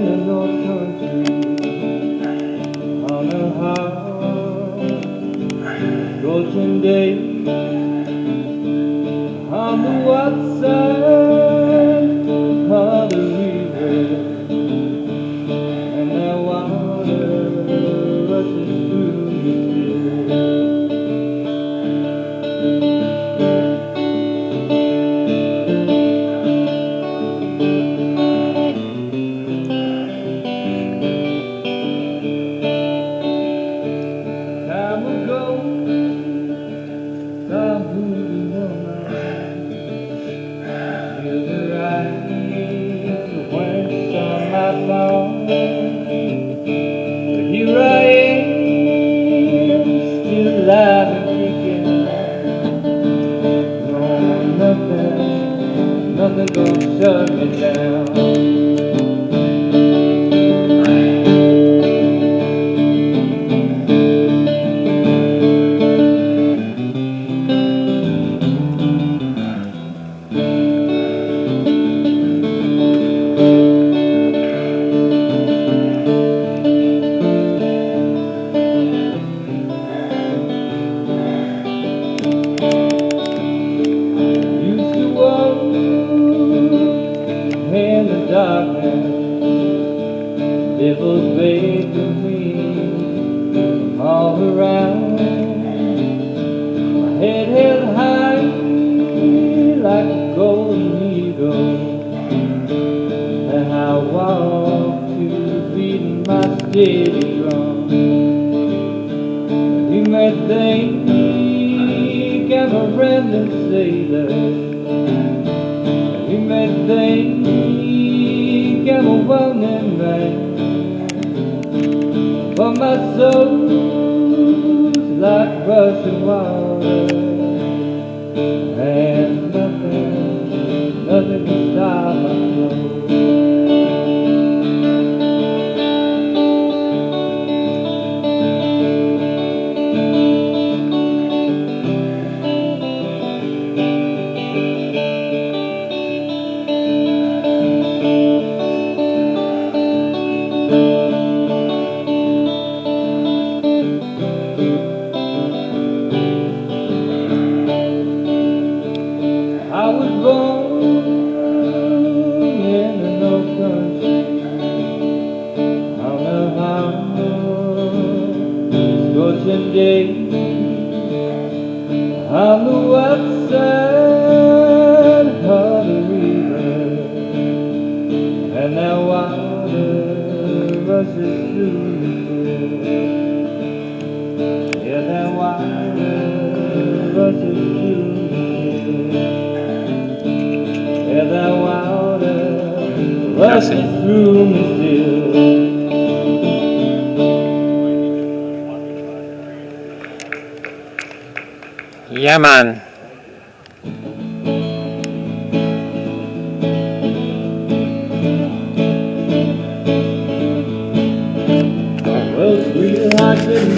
North Country on a day on the west nothing, gonna shut me down. Vaping me all around. My head held high like a golden eagle, and I walked to beat my steady drum. You may think I'm a random sailor. You may think I'm a well-known man. But my soul's like rushing water. And nothing, nothing can stop my flow. Day on the west side of the river, and that water rushes through. Yeah, that water rushes through. Yeah, that water rushes through me still. Yeah, man. Well, sweetheart, good